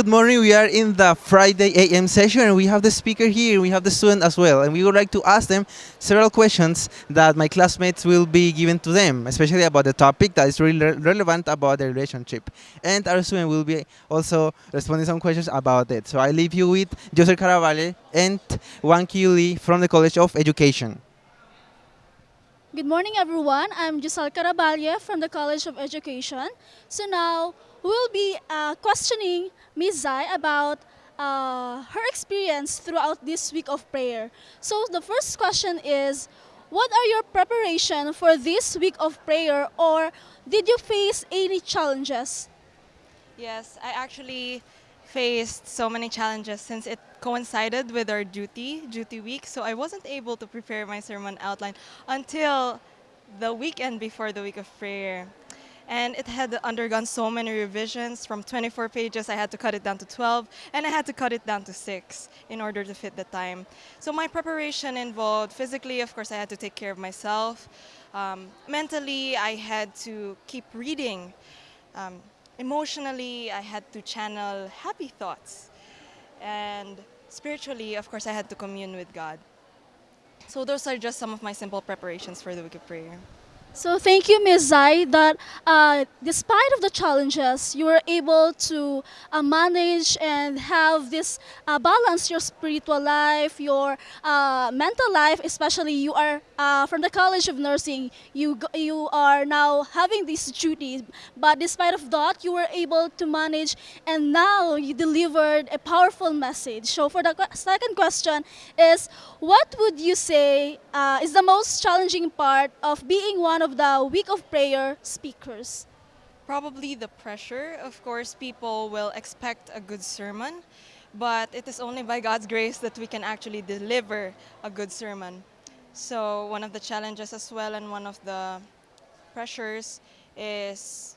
Good morning. We are in the Friday AM session and we have the speaker here. We have the student as well. And we would like to ask them several questions that my classmates will be given to them, especially about the topic that is really re- relevant about the relationship. And our student will be also responding some questions about it. So I leave you with Giselle Caraballo and Juan Lee from the College of Education. Good morning, everyone. I'm Giselle Caraballo from the College of Education. So now we'll be uh, questioning Ms. Zai about uh, her experience throughout this week of prayer. So the first question is, what are your preparation for this week of prayer, or did you face any challenges? Yes, I actually faced so many challenges since it coincided with our duty, duty week, so I wasn't able to prepare my sermon outline until the weekend before the week of prayer. And it had undergone so many revisions. From 24 pages, I had to cut it down to 12, and I had to cut it down to 6 in order to fit the time. So my preparation involved physically, of course, I had to take care of myself. Um, mentally, I had to keep reading. Um, emotionally, I had to channel happy thoughts. And spiritually, of course, I had to commune with God. So those are just some of my simple preparations for the week of prayer. So thank you, Ms. Zai, that uh, despite of the challenges, you were able to uh, manage and have this uh, balance your spiritual life, your uh, mental life, especially you are uh, from the College of Nursing. You you are now having these duties, but despite of that, you were able to manage, and now you delivered a powerful message. So for the second question is, what would you say uh, is the most challenging part of being one of the week of prayer speakers? Probably the pressure. Of course, people will expect a good sermon, but it is only by God's grace that we can actually deliver a good sermon. So, one of the challenges as well, and one of the pressures is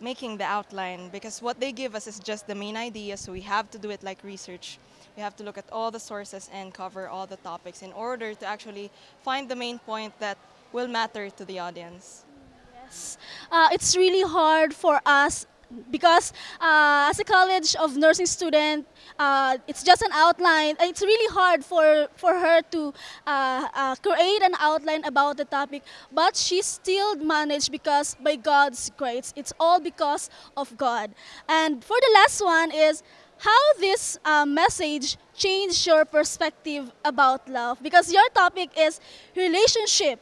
making the outline because what they give us is just the main idea, so we have to do it like research. We have to look at all the sources and cover all the topics in order to actually find the main point that will matter to the audience. Yes. Uh, it's really hard for us because uh, as a college of nursing student, uh, it's just an outline. It's really hard for, for her to uh, uh, create an outline about the topic, but she still managed because by God's grace. It's all because of God. And for the last one is how this uh, message changed your perspective about love because your topic is relationship.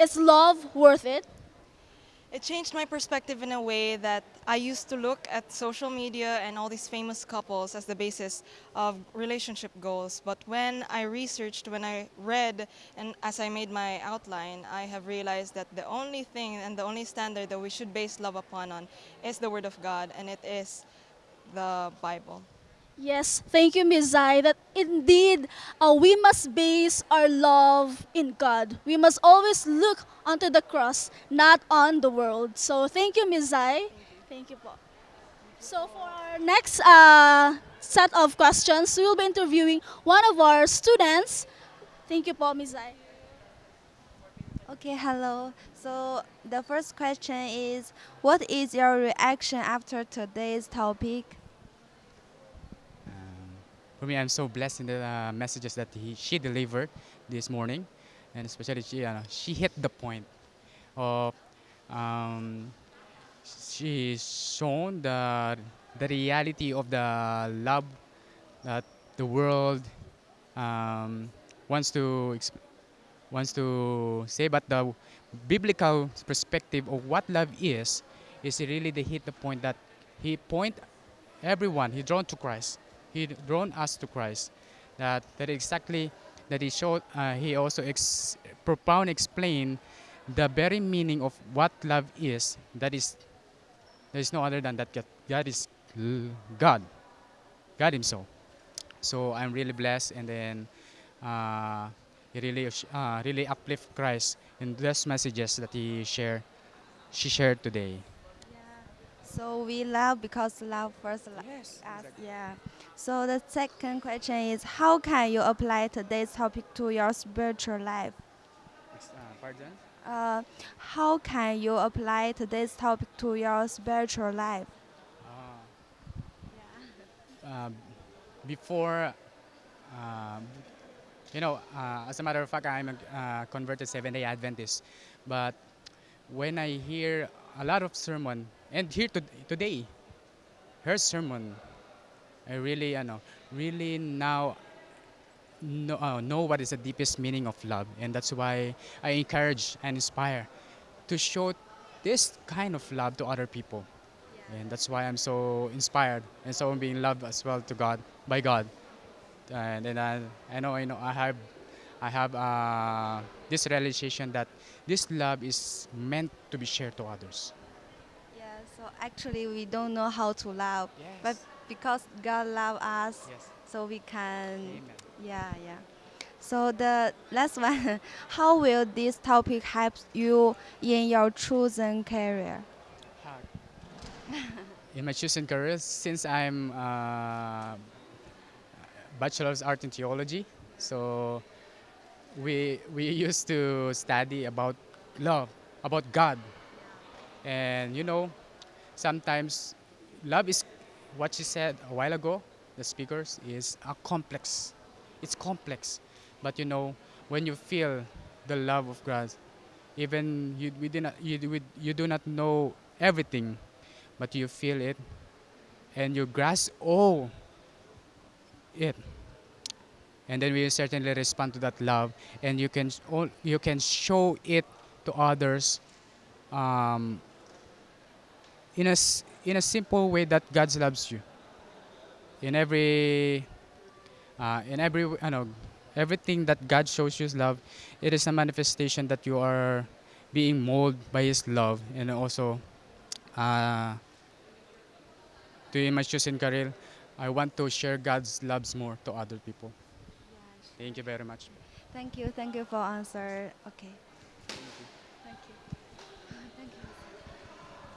Is love worth it? It changed my perspective in a way that I used to look at social media and all these famous couples as the basis of relationship goals. But when I researched, when I read, and as I made my outline, I have realized that the only thing and the only standard that we should base love upon on is the Word of God, and it is the Bible. Yes, thank you, Ms. Zai, that indeed uh, we must base our love in God. We must always look onto the cross, not on the world. So thank you, Ms. Zai. Thank you, po. So for our next uh, set of questions, we will be interviewing one of our students. Thank you, po, Ms. Zai. Okay, hello. So the first question is what is your reaction after today's topic? For me, I'm so blessed in the uh, messages that he, she delivered this morning, and especially she uh, she hit the point of um, she shown the the reality of the love that the world um, wants to wants to say, but the biblical perspective of what love is is really they hit the point that he point everyone he drawn to Christ. He drawn us to Christ. That that exactly that he showed. Uh, he also ex- profound explained the very meaning of what love is. That is there is no other than that. God, God is God, God Himself. So I'm really blessed, and then uh, he really uh, really uplift Christ in those messages that he shared. She shared today. So we love because love first Yes, us. Yeah. So the second question is how can you apply today's topic to your spiritual life? pardon? Uh, how can you apply today's topic to your spiritual life? uh, before, uh, you know, uh, as a matter of fact, I'm a uh, converted Seventh Day Adventist, but when I hear a lot of sermon and here to, today, her sermon, I really, you know, really now know, uh, know what is the deepest meaning of love, and that's why I encourage and inspire to show this kind of love to other people, and that's why I'm so inspired and so I'm being loved as well to God by God, and then I, I know I know I have I have uh, this realization that this love is meant to be shared to others. So actually we don't know how to love, but because God love us, yes, so we can. amen. Yeah, yeah. So the last one, how will this topic help you in your chosen career? in my chosen career since I'm uh, bachelor's art in theology. So we we used to study about love, about God, and you know, sometimes love is what you said a while ago. The speakers is a complex. It's complex, but you know when you feel the love of God, even you we not you, do- you do not know everything, but you feel it, and you grasp all it, and then we certainly respond to that love, and you can all you can show it to others, um, in a in a simple way that God loves you. In every uh, in every I know everything that God shows you love, it is a manifestation that you are being molded by His love, and also uh, to my chosen career, I want to share God's loves more to other people. Thank you very much. Thank you, thank you for answer. Okay.